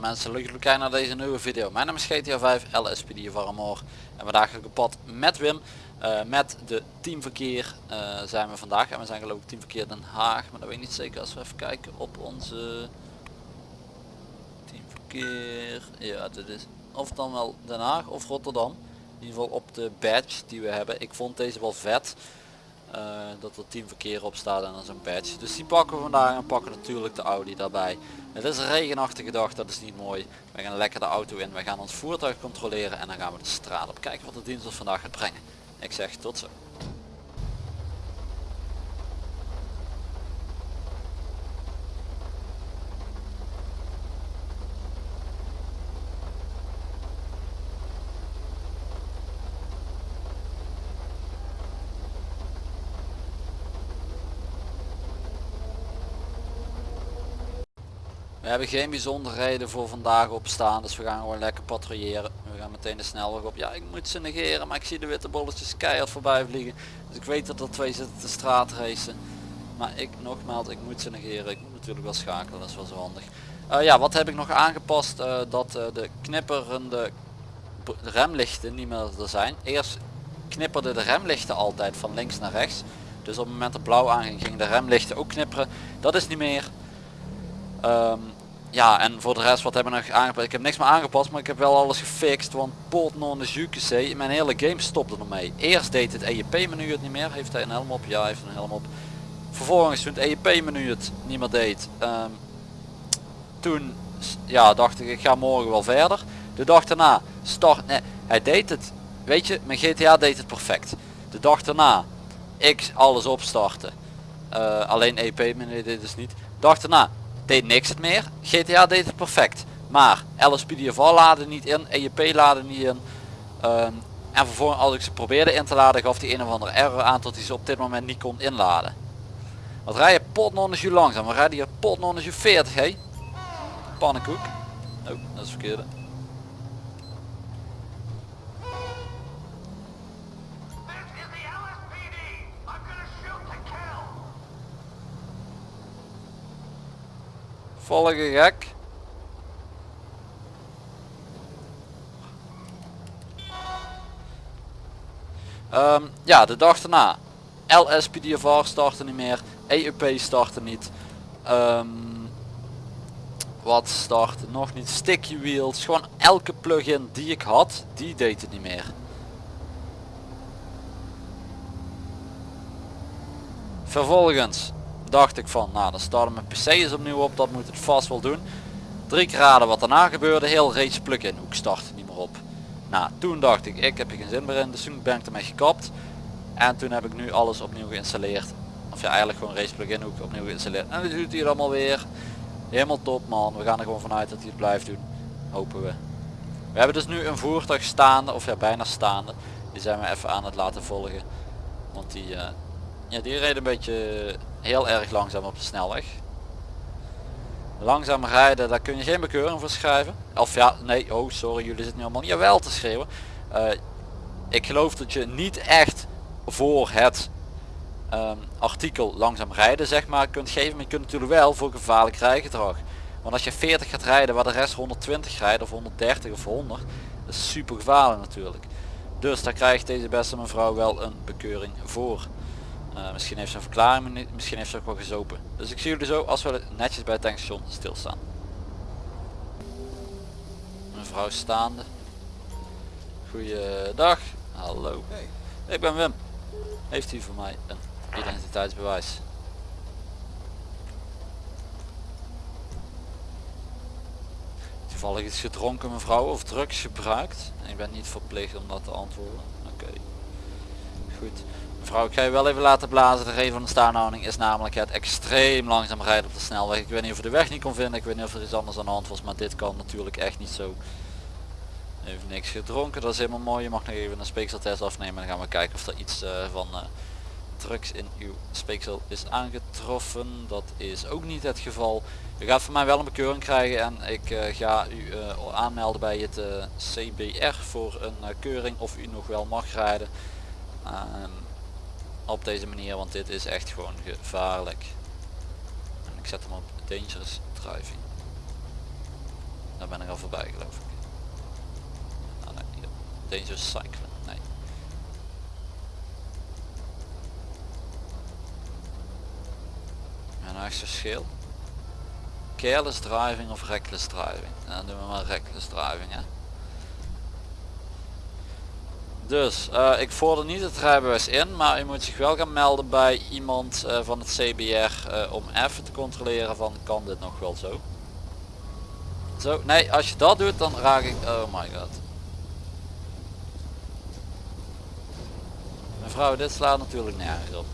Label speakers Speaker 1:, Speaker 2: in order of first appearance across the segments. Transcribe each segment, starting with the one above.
Speaker 1: Mensen, leuk dat jullie kijken naar deze nieuwe video. Mijn naam is GTA 5 LSPD van Amor. En vandaag ga ik op pad met Wim. Uh, met de teamverkeer uh, zijn we vandaag. En we zijn geloof ik teamverkeer Den Haag. Maar dat weet ik niet zeker als we even kijken op onze teamverkeer. Ja, dit is of dan wel Den Haag of Rotterdam. In ieder geval op de badge die we hebben. Ik vond deze wel vet. Uh, dat er teamverkeer op staat en dan zo'n badge. Dus die pakken we vandaag en pakken natuurlijk de Audi daarbij. Het is een regenachtige dag, dat is niet mooi. We gaan lekker de auto in, we gaan ons voertuig controleren en dan gaan we de straat op. Kijken wat de dienst ons vandaag gaat brengen. Ik zeg tot zo. Hebben geen bijzonderheden voor vandaag op staan, dus we gaan gewoon lekker patrouilleren. We gaan meteen de snelweg op. Ja, ik moet ze negeren, maar ik zie de witte bolletjes keihard voorbij vliegen. Dus ik weet dat er twee zitten te straatracen. Maar ik, nogmaals, ik moet ze negeren. Ik moet natuurlijk wel schakelen, dat is wel zo handig. Uh, ja, wat heb ik nog aangepast? Uh, dat uh, de knipperende remlichten niet meer er zijn. Eerst knipperden de remlichten altijd van links naar rechts. Dus op het moment dat blauw aanging, gingen de remlichten ook knipperen. Dat is niet meer. Um, ja, en voor de rest wat hebben we nog aangepast? Ik heb niks meer aangepast, maar ik heb wel alles gefixt. Want pot non de QC, mijn hele game stopte ermee. Eerst deed het EEP menu het niet meer. Heeft hij een helm op? Ja, hij heeft een helm op. Vervolgens toen het EEP menu het niet meer deed. Um, toen ja, dacht ik, ik ga morgen wel verder. De dag daarna start, nee, hij deed het. Weet je, mijn GTA deed het perfect. De dag daarna, ik alles opstarten. Uh, alleen EEP menu deed dus niet. De dag daarna, deed niks het meer. GTA deed het perfect. Maar LSPDFR laden niet in, EJP laden niet in. Um, en vervolgens als ik ze probeerde in te laden gaf die een of andere error aan tot hij ze op dit moment niet kon inladen. Wat rij je potnonnen je langzaam? We rijden hier potnonnen je 40 hé. Pannenkoek. Oh, dat is verkeerde. Volge gek. Um, ja, de dag daarna. LSPDFR startte niet meer. EUP startte niet. Um, wat startte nog niet? Sticky wheels. Gewoon elke plugin die ik had, die deed het niet meer. Vervolgens dacht ik van nou dan starten mijn pc eens opnieuw op dat moet het vast wel doen. Drie keer raden wat daarna gebeurde heel race plug-in hoek startte niet meer op. Nou toen dacht ik ik heb er geen zin meer in dus toen ben ik ermee gekapt. En toen heb ik nu alles opnieuw geïnstalleerd. Of ja eigenlijk gewoon race plug-in hoek opnieuw geïnstalleerd. En dat doet hij allemaal weer. Helemaal top man. We gaan er gewoon vanuit dat hij het blijft doen hopen we. We hebben dus nu een voertuig staande of ja bijna staande. Die zijn we even aan het laten volgen. Want die uh, ja die reed een beetje heel erg langzaam op de snelweg. Langzaam rijden, daar kun je geen bekeuring voor schrijven. Of ja, nee, oh sorry, jullie zitten nu allemaal niet wel te schreeuwen. Uh, ik geloof dat je niet echt voor het um, artikel langzaam rijden zeg maar kunt geven. Maar je kunt natuurlijk wel voor gevaarlijk rijgedrag. Want als je 40 gaat rijden waar de rest 120 rijdt of 130 of 100. Dat is super gevaarlijk natuurlijk. Dus daar krijgt deze beste mevrouw wel een bekeuring voor. Uh, misschien heeft ze een verklaring, misschien heeft ze ook wel gezopen. Dus ik zie jullie zo als we netjes bij het tankstation stilstaan. Mevrouw staande. Goeiedag. Hallo. Hey. Ik ben Wim. Heeft u voor mij een identiteitsbewijs? Toevallig iets gedronken mevrouw of drugs gebruikt? Ik ben niet verplicht om dat te antwoorden. Oké. Goed. Mevrouw, ik ga je wel even laten blazen. De reden van de staanhouding is namelijk het extreem langzaam rijden op de snelweg. Ik weet niet of je de weg niet kon vinden. Ik weet niet of er iets anders aan de hand was. Maar dit kan natuurlijk echt niet zo. Even niks gedronken. Dat is helemaal mooi. Je mag nog even een speekseltest afnemen. Dan gaan we kijken of er iets uh, van uh, drugs in uw speeksel is aangetroffen. Dat is ook niet het geval. U gaat van mij wel een bekeuring krijgen. En ik uh, ga u aanmelden bij het CBR voor een keuring of u nog wel mag rijden. Op deze manier, want dit is echt gewoon gevaarlijk. En ik zet hem op dangerous driving. daar ben ik al voorbij geloof ik. Ah. Dangerous cycling, nee. En nou verschil. Careless driving of reckless driving. En dan doen we maar reckless driving hè. Dus uh, ik vorder niet het rijbewijs in, maar u moet zich wel gaan melden bij iemand uh, van het CBR uh, om even te controleren van kan dit nog wel zo. Zo, nee, als je dat doet dan raak ik, oh my god. Mevrouw, dit slaat natuurlijk nergens op.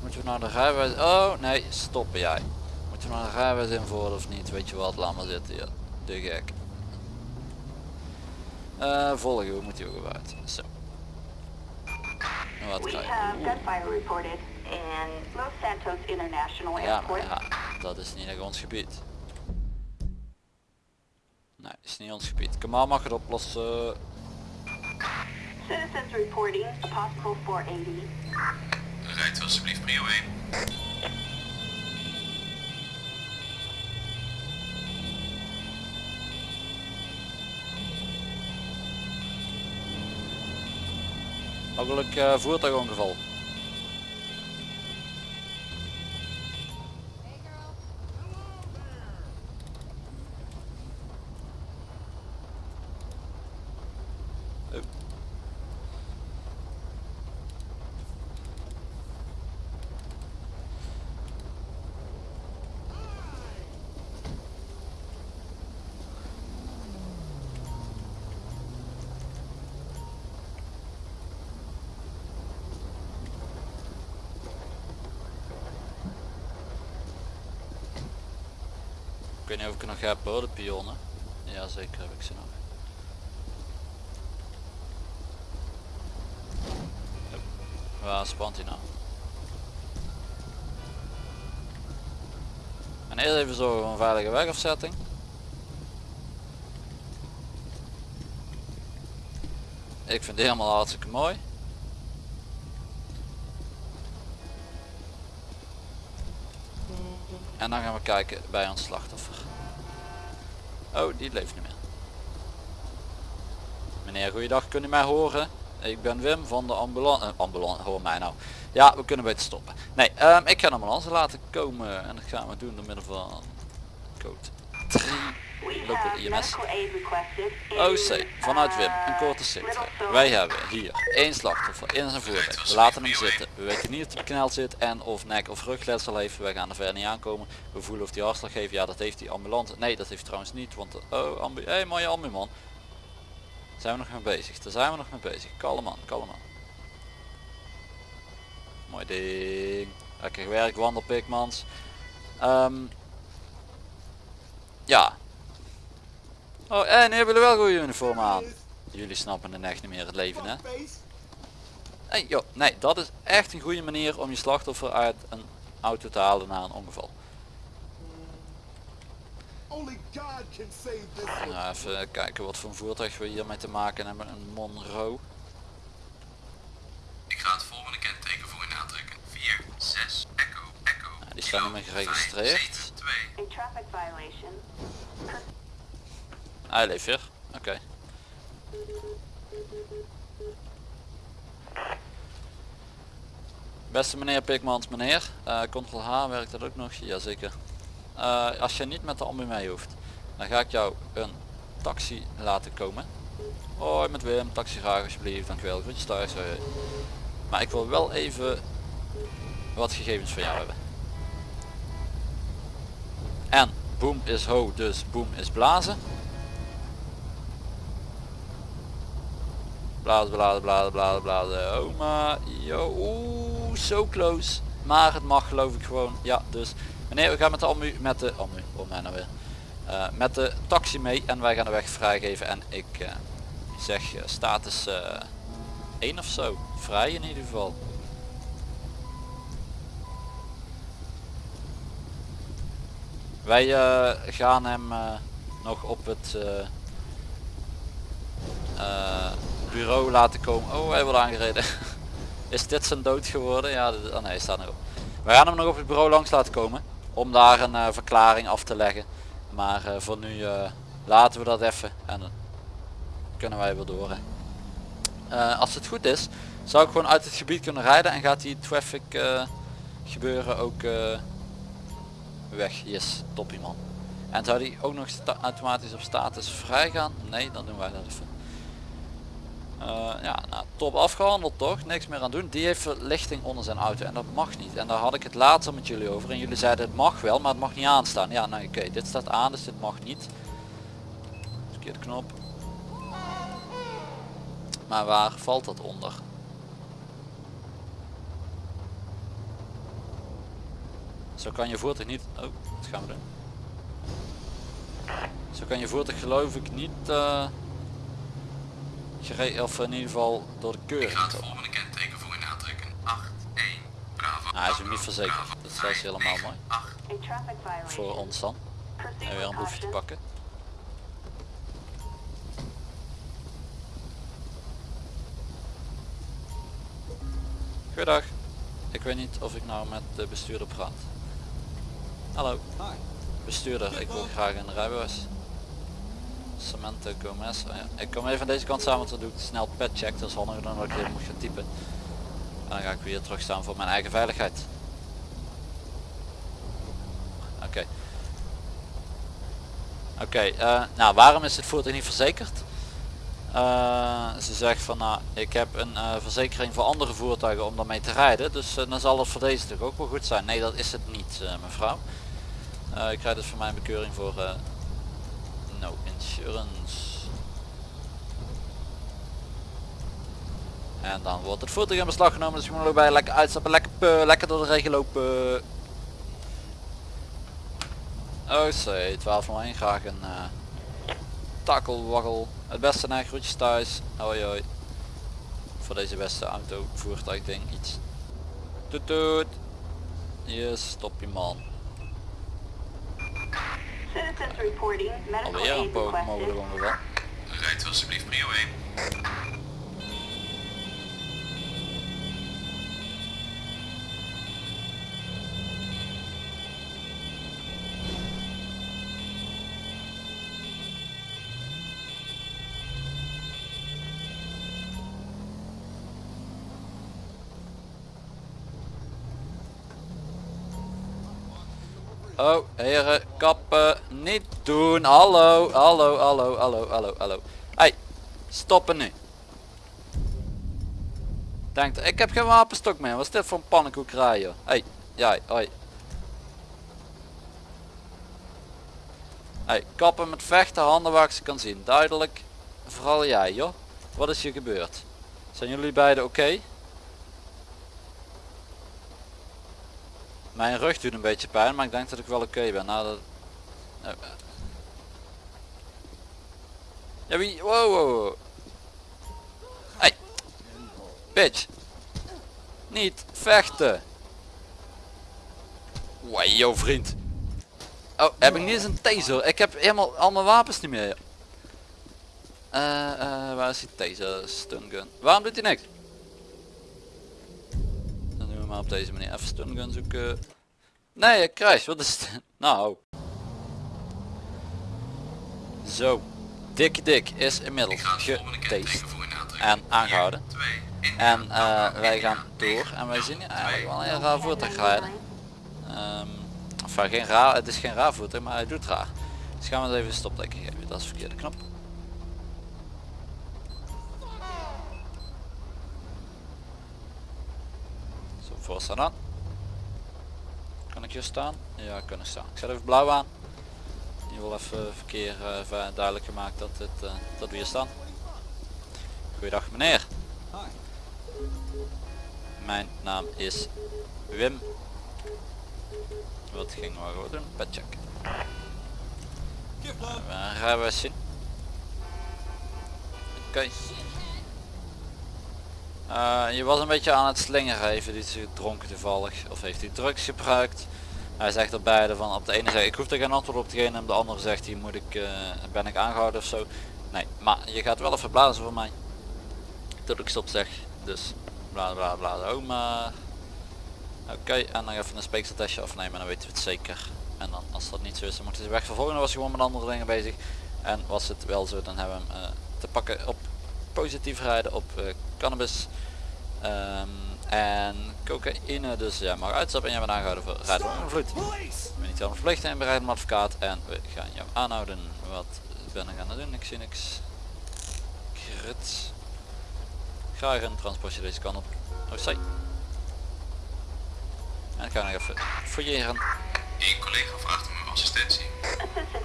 Speaker 1: Moeten we nou de rijbewijs, oh nee, stoppen jij. Moeten we nou de rijbewijs invoeren of niet, weet je wat, laat maar zitten hier. De gek. Uh, volgen, hoe moet hij ook uit? Zo. Wat krijg Ja, maar ja, dat is niet echt ons gebied. Nee, is niet ons gebied. Kamal mag het oplossen. Citizens reporting a possible 480. Rijdt alsjeblieft prio 1. Mogelijk uh, voertuigongeval. Weet niet of ik nog heb de pionnen. Ja zeker heb ik ze nog. Waar spant hij nou? En eerst even zorgen voor een veilige wegafzetting. Ik vind het helemaal hartstikke mooi. En dan gaan we kijken bij ons slachtoffer. Oh, die leeft niet meer. Meneer, goeiedag, kunnen u mij horen? Ik ben Wim van de ambulance. Uh, ambulance, hoor mij nou. Ja, we kunnen beter stoppen. Nee, um, ik ga de ambulance laten komen en dat gaan we doen door middel van code 3 local IMS. OC, vanuit Wim, een korte zicht. Wij hebben hier één slachtoffer in zijn voertuig. We laten hem zitten. We weten niet of hij bekneld zit en of nek of rugletsel heeft. Wij gaan er verder niet aankomen. We voelen of hij hartslag heeft. Ja, dat heeft die ambulante. Nee, dat heeft trouwens niet. Want, oh, ambu hey, mooie ambu man. Zijn we nog mee bezig? Daar zijn we nog mee bezig. Kalm man, kalm man. Mooi ding. Lekker werk, wandelpikmans. Um, ja, Oh, en hebben jullie wel goede uniform aan. Jullie snappen het echt niet meer het leven, hè? Hey, joh, nee, dat is echt een goede manier om je slachtoffer uit een auto te halen na een ongeval. Nou, even kijken wat voor een voertuig we hiermee te maken hebben. Een Monroe.
Speaker 2: Ik ga het volgende kenteken voor je aantrekken. 4, 6, Echo, Echo.
Speaker 1: Nou, die staan ermee geregistreerd. Hij leeft weer. Oké. Beste meneer Pikmans, meneer. Uh, Ctrl H werkt dat ook nog? Jazeker. Uh, als je niet met de ambu mee hoeft, dan ga ik jou een taxi laten komen. Hoi met Wim, taxi graag alsjeblieft, dankjewel. Groetjes thuis. Maar ik wil wel even wat gegevens van jou hebben. Boom is ho, dus boom is blazen. Blazen, blazen, blazen, blazen, blazen. Oh maar, yo, oeh, so close. Maar het mag geloof ik gewoon. Ja, dus meneer, we gaan met de ambu, met de ambu, oh mij nou weer. Uh, met de taxi mee en wij gaan de weg vrijgeven en ik uh, zeg uh, status 1 of zo. Vrij in ieder geval. Wij gaan hem nog op het bureau laten komen. Oh, hij wordt aangereden. Is dit zijn dood geworden? Ja, dit, oh nee, staat nog op. We gaan hem nog op het bureau langs laten komen. Om daar een verklaring af te leggen. Maar eh, voor nu eh, laten we dat even en dan kunnen wij weer door. Eh, als het goed is, zou ik gewoon uit het gebied kunnen rijden en gaat die traffic eh, gebeuren ook eh, weg. Yes, toppie man. En zou die ook nog automatisch op status vrij gaan? Nee, dan doen wij dat even. Eh, ja, nou, top afgehandeld toch? Niks meer aan doen. Die heeft verlichting onder zijn auto en dat mag niet. En daar had ik het later met jullie over. En jullie zeiden het mag wel, maar het mag niet aanstaan. Ja, nou oké, dit staat aan, dus dit mag niet. Verkeerde knop. Maar waar valt dat onder? Zo kan je voertuig niet... Oh, wat gaan we doen? Zo kan je voertuig geloof ik niet... eh gere- of in ieder geval door de
Speaker 2: Ik
Speaker 1: keuring
Speaker 2: ga het volgende kenteken voor in aantrekken. 8, 1, Bravo.
Speaker 1: Nou, hij is ook niet verzekerd.
Speaker 2: Bravo,
Speaker 1: Dat is wel eens helemaal
Speaker 2: 9,
Speaker 1: mooi.
Speaker 2: 8.
Speaker 3: A traffic violation.
Speaker 1: Voor ons dan. En weer een boefje te pakken. Goedendag. Ik weet niet of ik nou met de bestuurder praat. Hallo. Bestuurder, ik wil graag een rijbewijs. Samantha Gomez. Oh ja. Ik kom even aan deze kant samen, want dan doe ik snel pet check. Dat is handiger dan dat ik even moet gaan typen. En dan ga ik weer terug staan voor mijn eigen veiligheid. Oké. Oké, eh, nou waarom is het voertuig niet verzekerd? Eh, ze zegt van nou, ik heb een eh, verzekering voor andere voertuigen om daarmee te rijden. Dus dan zal het voor deze toch ook wel goed zijn. Nee, dat is het niet mevrouw. Eh, ik krijg dus voor mijn bekeuring voor eh, no insurance. En dan wordt het voertuig in beslag genomen, dus je moet ook bij lekker uitstappen, lekker, lekker door de regen lopen. Oh C, 1201, graag een uh, takkelwaggel. Het beste naar groetjes thuis. Hoi hoi. Voor deze beste auto, voertuig ding iets. Toet toet. Yes, stop je man.
Speaker 3: Citizens reporting medical
Speaker 1: Alweer een
Speaker 3: aid
Speaker 1: poog
Speaker 3: requested.
Speaker 1: mogelijk ongeval.
Speaker 2: Rijdt u alsjeblieft prio 1.
Speaker 1: Oh, heren, kappen, niet doen. Hallo, hallo, hallo, hallo, hallo, hallo. Hey, stoppen nu. Denkt, ik heb geen wapenstok meer. Wat is dit voor een pannenkoekerij, joh? Hey, jij, hoi. Hey, kappen met vechten, handen waar ik ze kan zien. Duidelijk. Vooral jij, joh. Wat is hier gebeurd? Zijn jullie beiden oké? Mijn rug doet een beetje pijn, maar ik denk dat ik wel oké ben. Nou, dat... Ja, wie... Wow, wow. Hey. Bitch. Niet vechten. Wajo, vriend. Oh, heb ik niet eens een taser? Ik heb helemaal al mijn wapens niet meer. Eh, eh, waar is die taser? Stun gun. Waarom doet hij niks? Maar op deze manier even stun gun zoeken. Nee, crash. Wat is het? Nou. Zo. Dik dik is inmiddels
Speaker 2: het aantrekken.
Speaker 1: en aangehouden.
Speaker 2: 2, 1.
Speaker 1: En eh, wij gaan door en wij zien eigenlijk wel een heel raar voertuig rijden.
Speaker 3: 1099.
Speaker 1: Ehm enfin, geen raar, het is geen raar voertuig, maar hij doet raar. Dus gaan we eens even een stopteken geven. Dat is de verkeerde knop. Zo, voorstaan aan. Kan ik hier staan? Ja, kunnen staan. Ik zet even blauw aan. Je wil even verkeer eh, duidelijk gemaakt dat, het, eh, dat we hier staan. Goeiedag meneer. Mijn naam is Wim. Wat gingen we gewoon doen? Petcheck. Uh, rijbewijs zien. Oké. Eh, je was een beetje aan het slingeren, heeft hij iets gedronken toevallig of heeft hij drugs gebruikt? Hij zegt er beide van, op de ene zegt ik hoef er geen antwoord op te geven en op de andere zegt hij moet ik, eh, ben ik aangehouden of zo. Nee, maar je gaat wel even blazen voor mij. Tot ik stop zeg. Dus bla bla bla, oh maar. Oké, en dan even een speekseltestje afnemen, dan weten we het zeker. En dan als dat niet zo is dan moet hij zich weg vervolgen. Dan was hij gewoon met andere dingen bezig. En was het wel zo dan hebben we hem eh, te pakken op positief rijden op eh, cannabis. Ehm, en cocaïne. Dus ja mag uitstappen en je bent aangehouden voor rijden onder invloed. Ben niet helemaal verplicht en bereid een advocaat. En we gaan jou aanhouden. Wat ben ik aan het doen? Ik zie niks. Krits. Graag een transportje deze kant op. Oh, zij. En ik ga nog even fouilleren
Speaker 2: Eén collega vraagt om uw assistentie.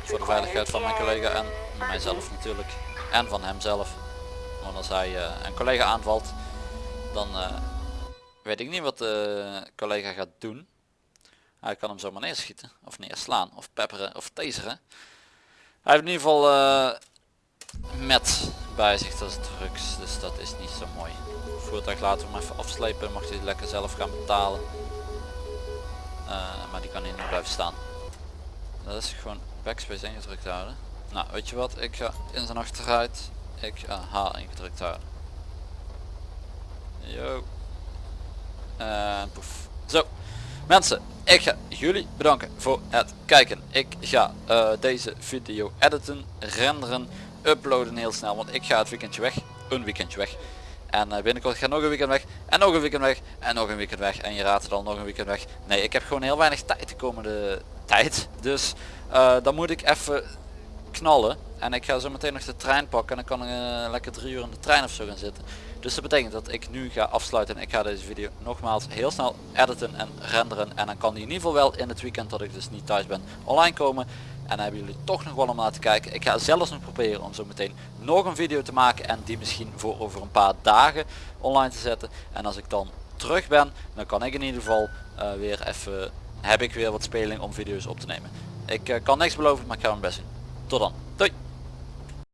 Speaker 1: Voor de veiligheid van mijn collega en mijzelf natuurlijk. En van hemzelf. Want als hij eh, een collega aanvalt, dan eh, weet ik niet wat de collega gaat doen. Hij kan hem zomaar neerschieten, of neerslaan, of pepperen, of taseren. Hij heeft in ieder geval eh, met bij zich, dat is drugs, dus dat is niet zo mooi. Voertuig laten we hem even afslepen, mag hij lekker zelf gaan betalen. Maar die kan hier niet blijven staan. Dat is gewoon backspace ingedrukt houden. Nou, weet je wat? Ik ga in zijn achteruit. Ik ga H ingedrukt houden. Yo. En poef. Zo. Mensen, ik ga jullie bedanken voor het kijken. Ik ga eh, deze video editen, renderen, uploaden heel snel. Want ik ga het weekendje weg. Een weekendje weg. En eh, binnenkort ga nog een weekend weg. En nog een weekend weg. En nog een weekend weg. En je raadt het al nog een weekend weg. Nee, ik heb gewoon heel weinig tijd de komende tijd. Dus eh, dan moet ik even knallen. En ik ga zo meteen nog de trein pakken. En dan kan ik eh, lekker drie uur in de trein of zo gaan zitten. Dus dat betekent dat ik nu ga afsluiten. En ik ga deze video nogmaals heel snel editen en renderen. En dan kan die in ieder geval wel in het weekend dat ik dus niet thuis ben online komen. En dan hebben jullie toch nog wel om naar te kijken. Ik ga zelfs nog proberen om zo meteen nog een video te maken. En die misschien voor over een paar dagen online te zetten. En als ik dan terug ben, dan kan ik in ieder geval eh, weer even, heb ik weer wat speling om video's op te nemen. Ik eh, kan niks beloven, maar ik ga mijn best doen. どだはい。